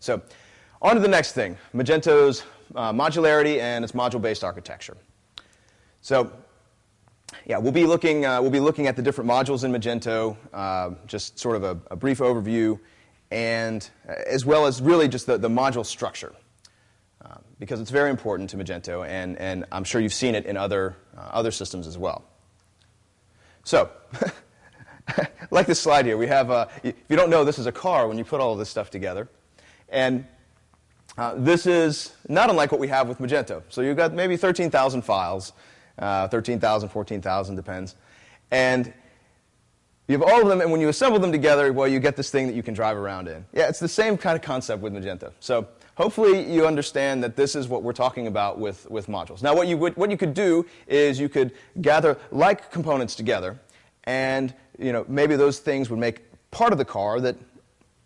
So on to the next thing, Magento's uh, modularity and its module-based architecture. So yeah, we'll be looking, uh, we'll be looking at the different modules in Magento, uh, just sort of a, a, brief overview, and uh, as well as really just the, the module structure, uh, because it's very important to Magento, and, and I'm sure you've seen it in other, uh, other systems as well. So, like this slide here, we have, if you don't know, this is a car when you put all this stuff together. And this is not unlike what we have with Magento. So you've got maybe 13,000 files uh, 13,000, 14,000, depends. And you have all of them, and when you assemble them together, well, you get this thing that you can drive around in. Yeah, it's the same kind of concept with Magento. So hopefully you understand that this is what we're talking about with, with modules. Now, what you, would, what you could do is you could gather like components together, and you know, maybe those things would make part of the car that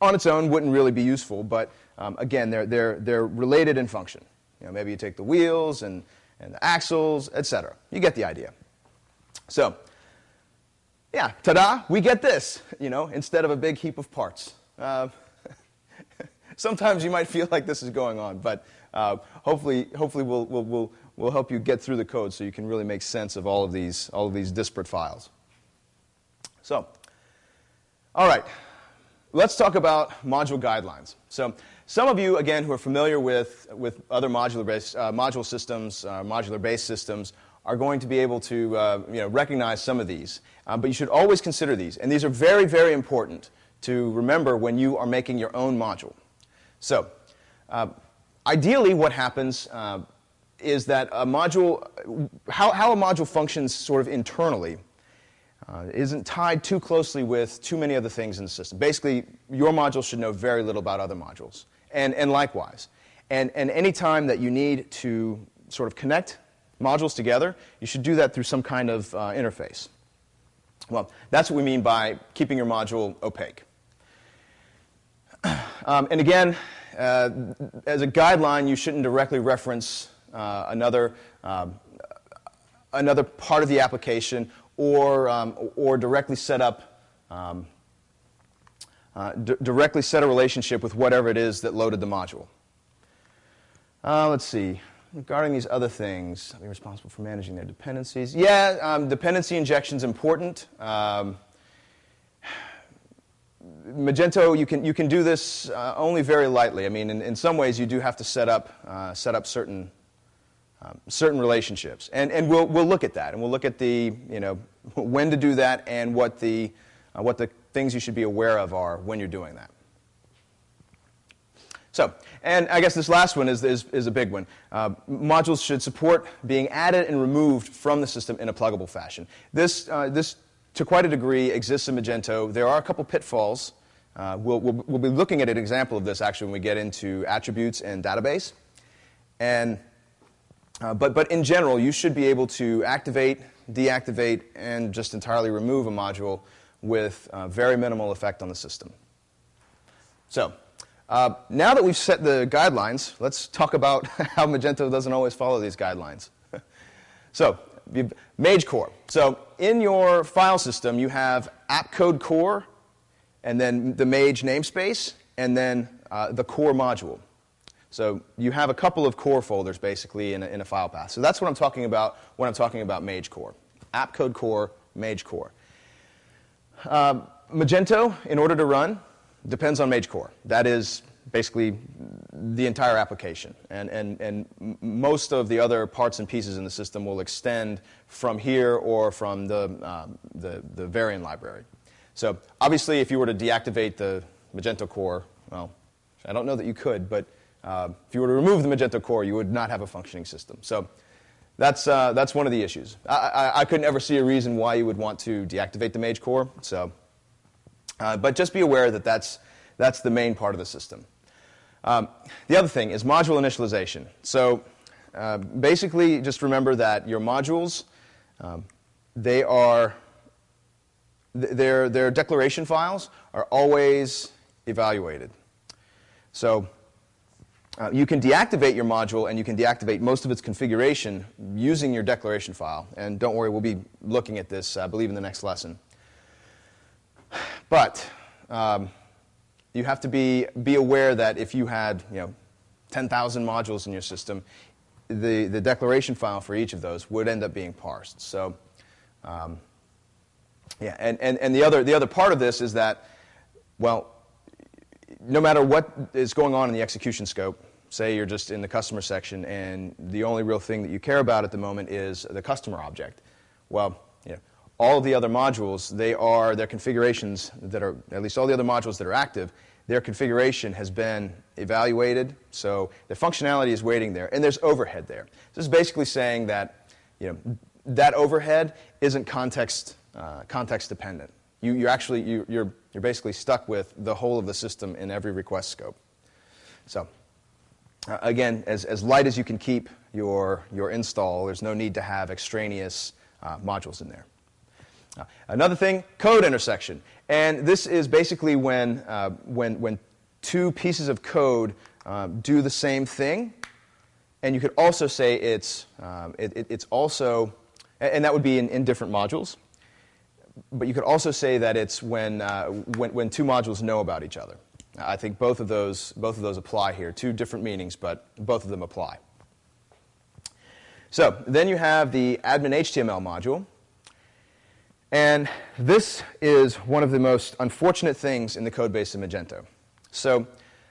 on its own wouldn't really be useful, but um, again, they're, they're, they're related in function. You know, maybe you take the wheels and and the axles, etc. You get the idea. So, yeah, ta-da, we get this, you know, instead of a big heap of parts. Uh, sometimes you might feel like this is going on, but uh, hopefully, hopefully we'll, we'll, we'll, we'll help you get through the code so you can really make sense of all of these, all of these disparate files. So, all right, let's talk about module guidelines. So some of you, again, who are familiar with, with other modular based, uh, module systems, uh, modular-based systems, are going to be able to uh, you know, recognize some of these. Uh, but you should always consider these. And these are very, very important to remember when you are making your own module. So uh, ideally what happens uh, is that a module, how, how a module functions sort of internally uh, isn't tied too closely with too many other things in the system. Basically, your module should know very little about other modules and, and likewise. And, and any time that you need to sort of connect modules together, you should do that through some kind of uh, interface. Well, that's what we mean by keeping your module opaque. Um, and again, uh, as a guideline, you shouldn't directly reference uh, another, um, another part of the application or, um, or directly set up um, uh, directly set a relationship with whatever it is that loaded the module. Uh, let's see. Regarding these other things, I'll responsible for managing their dependencies. Yeah, um, dependency injection is important. Um, Magento, you can, you can do this uh, only very lightly. I mean, in, in some ways, you do have to set up, uh, set up certain, um, certain relationships. And, and we'll, we'll look at that, and we'll look at the, you know, when to do that and what the, uh, what the things you should be aware of are when you're doing that. So, and I guess this last one is, is, is a big one. Uh, modules should support being added and removed from the system in a pluggable fashion. This, uh, this to quite a degree, exists in Magento. There are a couple pitfalls. Uh, we'll, we'll, we'll, be looking at an example of this actually when we get into attributes and database. And, uh, but, but in general, you should be able to activate, deactivate, and just entirely remove a module with uh, very minimal effect on the system. So, uh, now that we've set the guidelines, let's talk about how Magento doesn't always follow these guidelines. so, Mage core. So, in your file system, you have app code core, and then the Mage namespace, and then uh, the core module. So you have a couple of core folders basically in a, in a, file path. So that's what I'm talking about when I'm talking about Mage core. App code core, Mage core. Uh, Magento, in order to run, depends on Mage Core. That is basically the entire application. And, and, and most of the other parts and pieces in the system will extend from here or from the, um, the, the Varien library. So obviously, if you were to deactivate the Magento core, well, I don't know that you could, but uh, if you were to remove the Magento core, you would not have a functioning system. So that's, uh, that's one of the issues. I, I, I, couldn't ever see a reason why you would want to deactivate the Mage core. So, uh, but just be aware that that's, that's the main part of the system. Um, the other thing is module initialization. So uh, basically, just remember that your modules, um, they are, th their, their declaration files are always evaluated. So uh, you can deactivate your module and you can deactivate most of its configuration using your declaration file. And don't worry, we'll be looking at this, I believe, in the next lesson. But um, you have to be, be aware that if you had you know, 10,000 modules in your system, the, the declaration file for each of those would end up being parsed. So, um, yeah, and, and, and the, other, the other part of this is that, well, no matter what is going on in the execution scope, say you're just in the customer section and the only real thing that you care about at the moment is the customer object. Well, you know, all the other modules, they are their configurations that are, at least all the other modules that are active, their configuration has been evaluated, so the functionality is waiting there, and there's overhead there. This is basically saying that you know, that overhead isn't context, uh, context dependent. You, you're actually, you, you're, you're basically stuck with the whole of the system in every request scope. So uh, again, as, as light as you can keep your, your install, there's no need to have extraneous uh, modules in there. Uh, another thing, code intersection. And this is basically when, uh, when, when two pieces of code um, do the same thing. And you could also say it's, um, it, it, it's also, and that would be in, in different modules. But you could also say that it's when, uh, when, when two modules know about each other. I think both of those, both of those apply here. Two different meanings, but both of them apply. So then you have the admin HTML module. And this is one of the most unfortunate things in the code base of Magento. So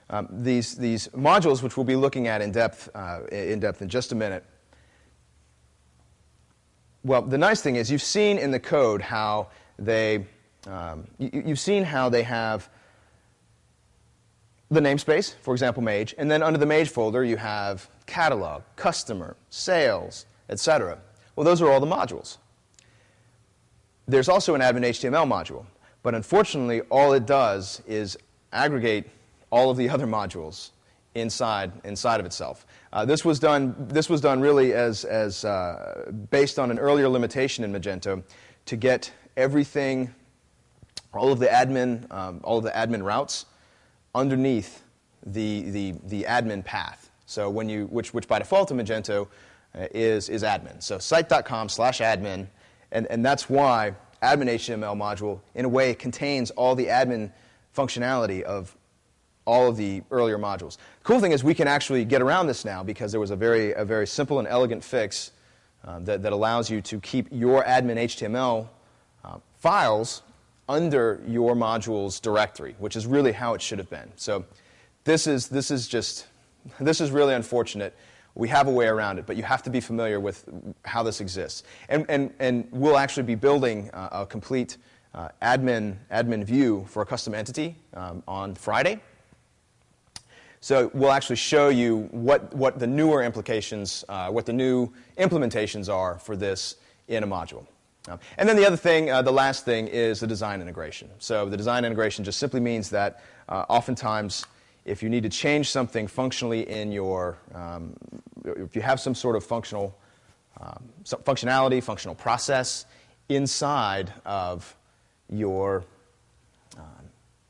um, these, these modules, which we'll be looking at in depth, uh, in depth in just a minute, well, the nice thing is you've seen in the code how they, um, you, you've seen how they have the namespace, for example, Mage, and then under the Mage folder you have catalog, customer, sales, etc. Well, those are all the modules. There's also an admin HTML module, but unfortunately, all it does is aggregate all of the other modules inside, inside of itself. Uh, this, was done, this was done really as, as uh, based on an earlier limitation in Magento to get everything, all of the admin, um, all of the admin routes underneath the, the, the admin path. So when you, which, which by default in Magento uh, is, is admin. So site.com slash admin and, and that's why admin HTML module, in a way, contains all the admin functionality of all of the earlier modules. Cool thing is we can actually get around this now because there was a very, a very simple and elegant fix um, that, that allows you to keep your admin HTML uh, files under your module's directory, which is really how it should have been. So this is, this is just, this is really unfortunate. We have a way around it, but you have to be familiar with how this exists. And, and, and we'll actually be building uh, a complete uh, admin, admin view for a custom entity um, on Friday. So we'll actually show you what, what the newer implications, uh, what the new implementations are for this in a module. Um, and then the other thing, uh, the last thing, is the design integration. So the design integration just simply means that uh, oftentimes if you need to change something functionally in your, um, if you have some sort of functional um, functionality, functional process inside of your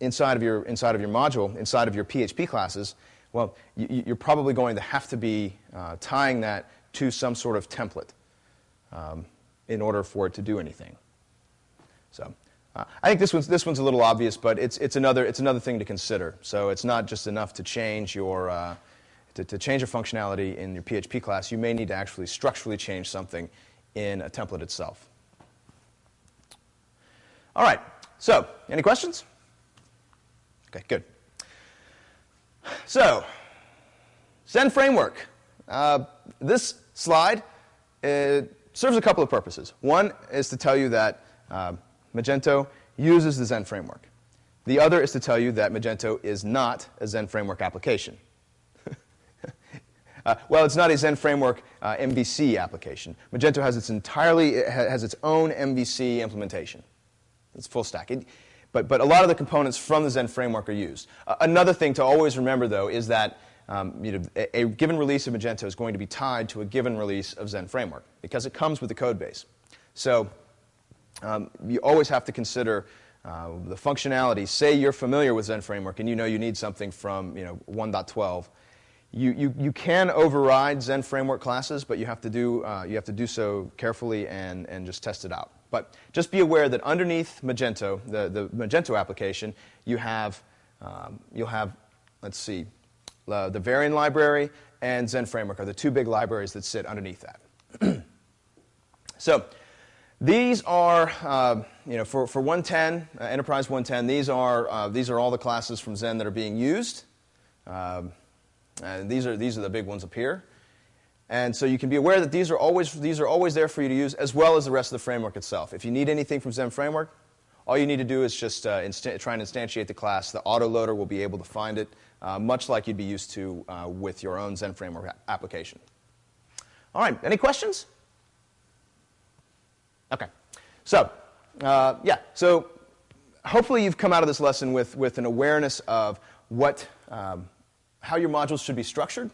inside of your inside of your module, inside of your PHP classes, well, you, are probably going to have to be uh, tying that to some sort of template um, in order for it to do anything. So. Uh, I think this one's, this one's a little obvious, but it's, it's, another, it's another thing to consider. So it's not just enough to change your, uh, to, to change your functionality in your PHP class. You may need to actually structurally change something in a template itself. All right, so any questions? Okay, good. So, Zend framework. Uh, this slide uh, serves a couple of purposes. One is to tell you that uh, Magento uses the Zend framework. The other is to tell you that Magento is not a Zend framework application. uh, well, it's not a Zend framework uh, MVC application. Magento has its entirely it has its own MVC implementation. It's full stack. It, but, but a lot of the components from the Zend framework are used. Uh, another thing to always remember, though, is that um, you know, a, a, given release of Magento is going to be tied to a given release of Zend framework because it comes with the code base. So um, you always have to consider uh, the functionality. Say you're familiar with Zend Framework and you know you need something from you know, 1.12. You, you, you can override Zend Framework classes, but you have to do, uh, you have to do so carefully and, and just test it out. But just be aware that underneath Magento, the, the Magento application, you have Um, you'll have, let's see, uh, the Varien library and Zend Framework are the two big libraries that sit underneath that. so these are, uh, you know, for, for 110, uh, Enterprise 110, these are, uh, these are all the classes from Zend that are being used. Um, and these are, these are the big ones up here. And so you can be aware that these are, always, these are always there for you to use, as well as the rest of the framework itself. If you need anything from Zend Framework, all you need to do is just uh, try and instantiate the class. The autoloader will be able to find it, uh, much like you'd be used to uh, with your own Zend Framework application. All right, any questions? Okay, so uh, yeah, so hopefully you've come out of this lesson with, with an awareness of what, um, how your modules should be structured,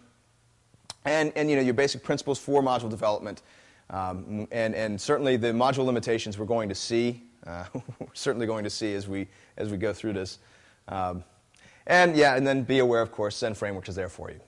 and, and you know, your basic principles for module development, um, and, and certainly the module limitations we're going to see uh, we're certainly going to see as we, as we go through this. Um, and yeah, and then be aware, of course, Zend Framework is there for you.